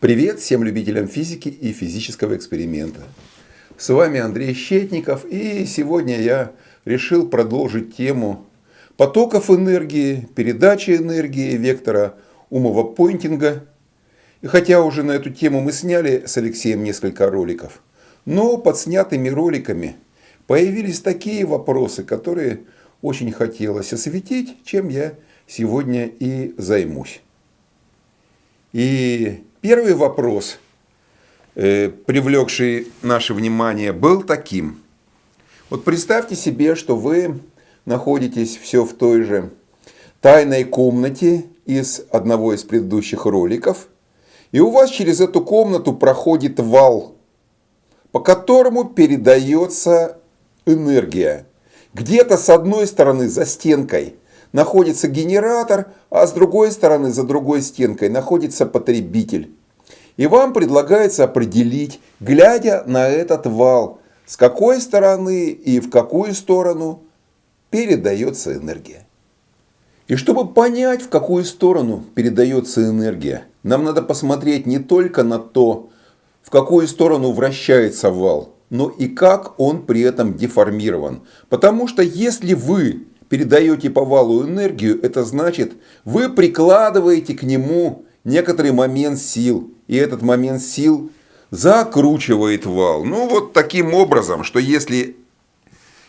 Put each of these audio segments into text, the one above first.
Привет всем любителям физики и физического эксперимента. С вами Андрей Щетников и сегодня я решил продолжить тему потоков энергии, передачи энергии, вектора умового пойнтинга. И хотя уже на эту тему мы сняли с Алексеем несколько роликов, но под снятыми роликами появились такие вопросы, которые очень хотелось осветить, чем я сегодня и займусь. И первый вопрос, э, привлекший наше внимание, был таким. Вот представьте себе, что вы находитесь все в той же тайной комнате из одного из предыдущих роликов, и у вас через эту комнату проходит вал, по которому передается энергия. Где-то с одной стороны за стенкой находится генератор, а с другой стороны, за другой стенкой, находится потребитель. И вам предлагается определить, глядя на этот вал, с какой стороны и в какую сторону передается энергия. И чтобы понять, в какую сторону передается энергия, нам надо посмотреть не только на то, в какую сторону вращается вал, но и как он при этом деформирован. Потому что если вы передаете по валу энергию, это значит, вы прикладываете к нему некоторый момент сил. И этот момент сил закручивает вал. Ну вот таким образом, что если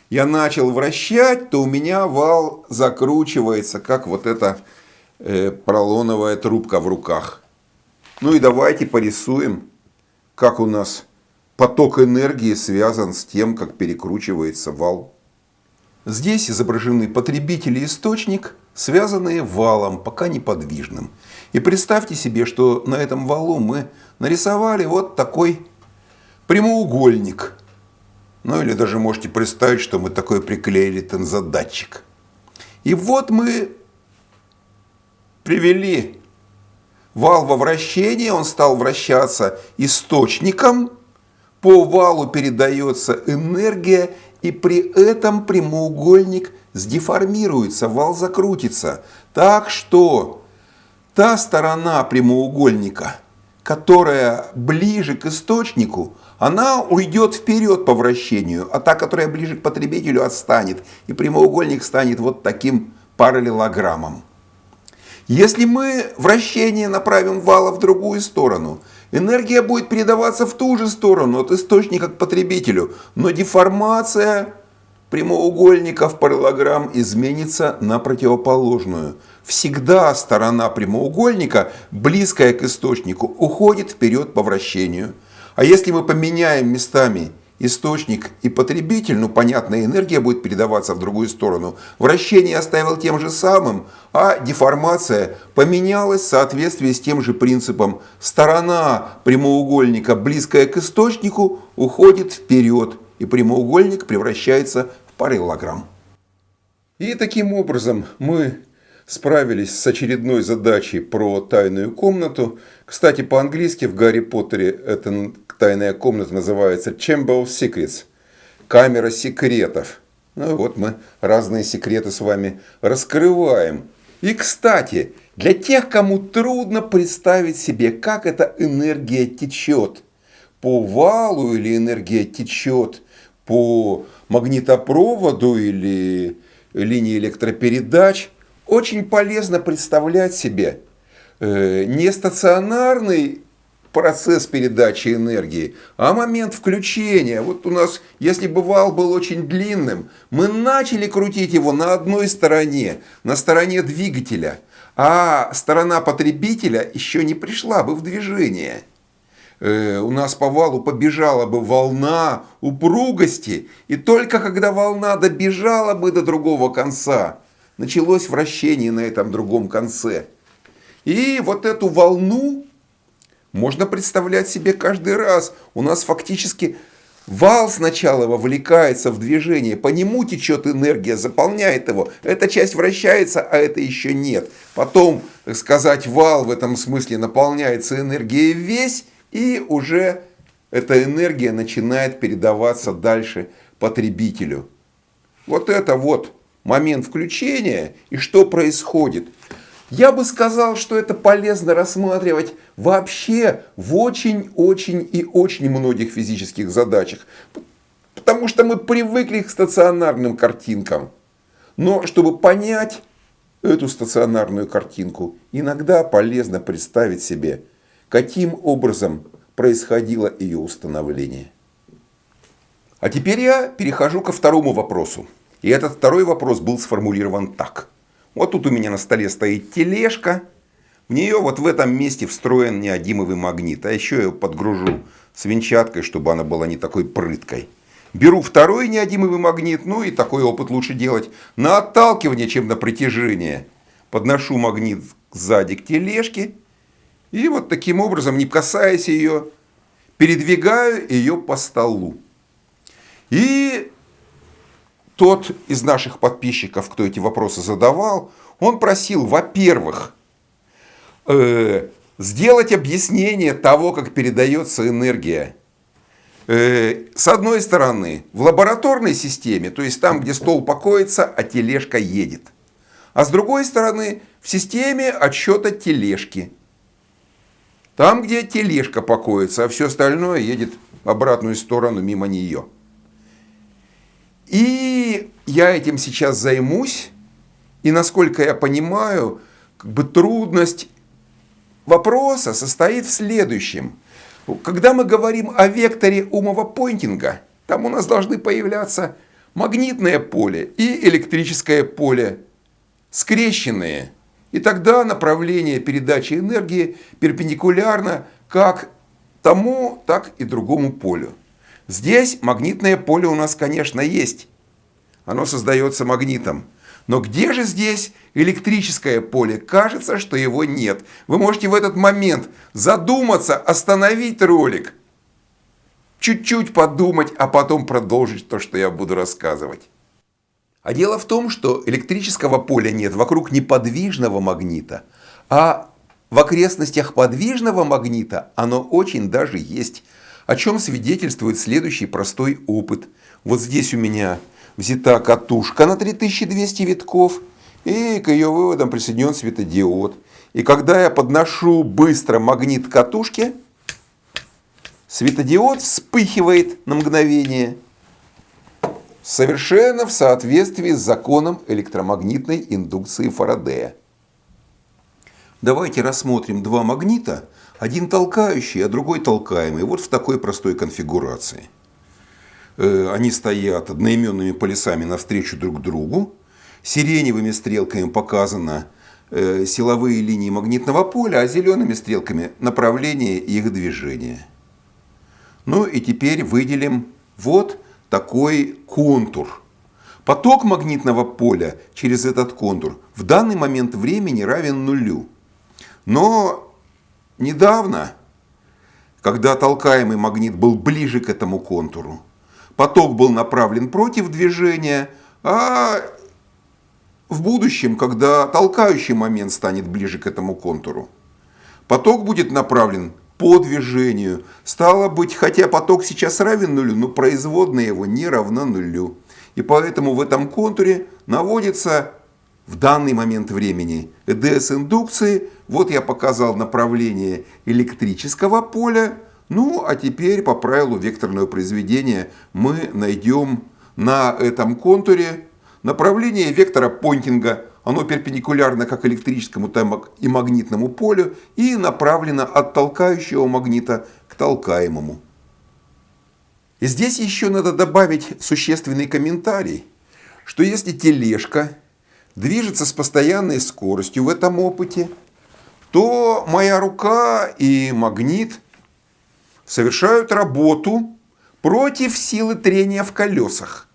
я начал вращать, то у меня вал закручивается, как вот эта э, поролоновая трубка в руках. Ну и давайте порисуем, как у нас поток энергии связан с тем, как перекручивается вал. Здесь изображены потребитель и источник, связанные валом, пока неподвижным. И представьте себе, что на этом валу мы нарисовали вот такой прямоугольник. Ну или даже можете представить, что мы такой приклеили тензодатчик. И вот мы привели вал во вращение, он стал вращаться источником, по валу передается энергия, и при этом прямоугольник сдеформируется, вал закрутится. Так что та сторона прямоугольника, которая ближе к источнику, она уйдет вперед по вращению, а та, которая ближе к потребителю, отстанет. И прямоугольник станет вот таким параллелограммом. Если мы вращение направим вала в другую сторону, Энергия будет передаваться в ту же сторону, от источника к потребителю, но деформация прямоугольников параллограмм изменится на противоположную. Всегда сторона прямоугольника, близкая к источнику, уходит вперед по вращению. А если мы поменяем местами источник и потребитель, ну, понятно, энергия будет передаваться в другую сторону. Вращение оставил тем же самым, а деформация поменялась в соответствии с тем же принципом. Сторона прямоугольника, близкая к источнику, уходит вперед, и прямоугольник превращается в параллелограмм. И таким образом мы справились с очередной задачей про тайную комнату. Кстати, по-английски в Гарри Поттере эта тайная комната называется Chamber of Secrets. Камера секретов. Ну вот мы разные секреты с вами раскрываем. И, кстати, для тех, кому трудно представить себе, как эта энергия течет по валу или энергия течет по магнитопроводу или линии электропередач – очень полезно представлять себе э, не стационарный процесс передачи энергии, а момент включения. Вот у нас, если бы вал был очень длинным, мы начали крутить его на одной стороне, на стороне двигателя, а сторона потребителя еще не пришла бы в движение. Э, у нас по валу побежала бы волна упругости, и только когда волна добежала бы до другого конца, началось вращение на этом другом конце. И вот эту волну можно представлять себе каждый раз. У нас фактически вал сначала вовлекается в движение, по нему течет энергия, заполняет его. Эта часть вращается, а это еще нет. Потом, так сказать, вал в этом смысле наполняется энергией весь, и уже эта энергия начинает передаваться дальше потребителю. Вот это вот момент включения и что происходит. Я бы сказал, что это полезно рассматривать вообще в очень-очень и очень многих физических задачах. Потому что мы привыкли к стационарным картинкам. Но чтобы понять эту стационарную картинку, иногда полезно представить себе, каким образом происходило ее установление. А теперь я перехожу ко второму вопросу. И этот второй вопрос был сформулирован так. Вот тут у меня на столе стоит тележка. В нее вот в этом месте встроен неодимовый магнит. А еще я ее подгружу свинчаткой, чтобы она была не такой прыткой. Беру второй неодимовый магнит, ну и такой опыт лучше делать на отталкивание, чем на притяжение. Подношу магнит сзади к тележке и вот таким образом, не касаясь ее, передвигаю ее по столу. И тот из наших подписчиков, кто эти вопросы задавал, он просил, во-первых, э, сделать объяснение того, как передается энергия Э, с одной стороны, в лабораторной системе, то есть там, где стол покоится, а тележка едет. А с другой стороны, в системе отсчета тележки. Там, где тележка покоится, а все остальное едет в обратную сторону мимо нее. И я этим сейчас займусь. И насколько я понимаю, как бы трудность вопроса состоит в следующем – когда мы говорим о векторе умового пойнтинга, там у нас должны появляться магнитное поле и электрическое поле, скрещенные. И тогда направление передачи энергии перпендикулярно как тому, так и другому полю. Здесь магнитное поле у нас, конечно, есть. Оно создается магнитом. Но где же здесь электрическое поле? Кажется, что его нет. Вы можете в этот момент задуматься, остановить ролик, чуть-чуть подумать, а потом продолжить то, что я буду рассказывать. А дело в том, что электрического поля нет вокруг неподвижного магнита, а в окрестностях подвижного магнита оно очень даже есть, о чем свидетельствует следующий простой опыт. Вот здесь у меня взята катушка на 3200 витков, и к ее выводам присоединен светодиод. И когда я подношу быстро магнит к катушке, светодиод вспыхивает на мгновение, совершенно в соответствии с законом электромагнитной индукции Фарадея. Давайте рассмотрим два магнита, один толкающий, а другой толкаемый, вот в такой простой конфигурации. Э, они стоят одноименными полюсами навстречу друг другу. Сиреневыми стрелками показано э, силовые линии магнитного поля, а зелеными стрелками направление их движения. Ну и теперь выделим вот такой контур. Поток магнитного поля через этот контур в данный момент времени равен нулю. Но недавно, когда толкаемый магнит был ближе к этому контуру, поток был направлен против движения, а в будущем, когда толкающий момент станет ближе к этому контуру, поток будет направлен по движению. Стало быть, хотя поток сейчас равен нулю, но производная его не равна нулю. И поэтому в этом контуре наводится в данный момент времени ЭДС индукции. Вот я показал направление электрического поля, ну, а теперь по правилу векторного произведения мы найдем на этом контуре направление вектора понтинга. Оно перпендикулярно как электрическому, так и магнитному полю и направлено от толкающего магнита к толкаемому. Здесь еще надо добавить существенный комментарий, что если тележка движется с постоянной скоростью в этом опыте, то моя рука и магнит – совершают работу против силы трения в колесах.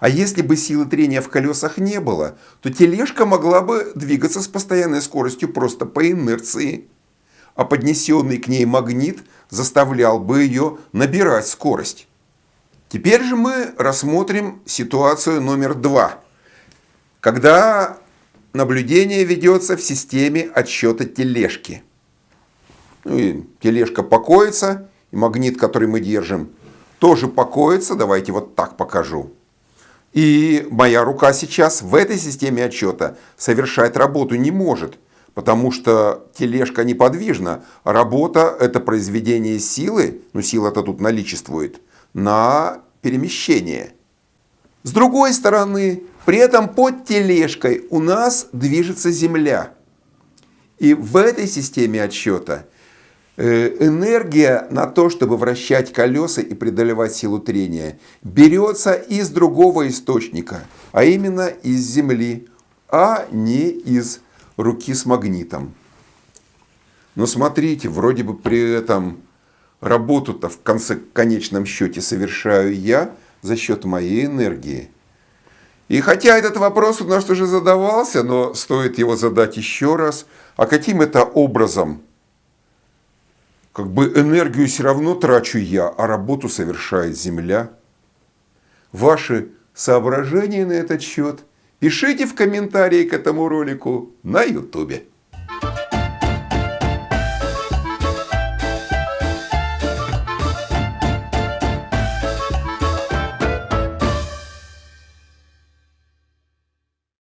А если бы силы трения в колесах не было, то тележка могла бы двигаться с постоянной скоростью просто по инерции. А поднесенный к ней магнит заставлял бы ее набирать скорость. Теперь же мы рассмотрим ситуацию номер два. Когда наблюдение ведется в системе отсчета тележки. Ну и тележка покоится, и магнит, который мы держим, тоже покоится. Давайте вот так покажу. И моя рука сейчас в этой системе отчета совершать работу не может, потому что тележка неподвижна, работа – это произведение силы, ну сила-то тут наличествует, на перемещение. С другой стороны, при этом под тележкой у нас движется Земля. И в этой системе отсчета э, энергия на то, чтобы вращать колеса и преодолевать силу трения, берется из другого источника, а именно из Земли, а не из руки с магнитом. Но смотрите, вроде бы при этом работу-то в конце, конечном счете совершаю я за счет моей энергии. И хотя этот вопрос у нас уже задавался, но стоит его задать еще раз, а каким это образом? Как бы энергию все равно трачу я, а работу совершает Земля. Ваши соображения на этот счет пишите в комментарии к этому ролику на YouTube.